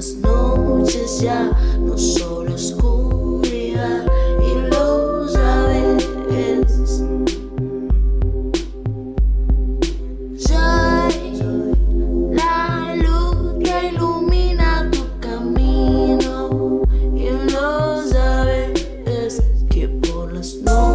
las noches ya no solo oscuridad y lo sabes. Soy la luz que ilumina tu camino y lo sabes que por las noches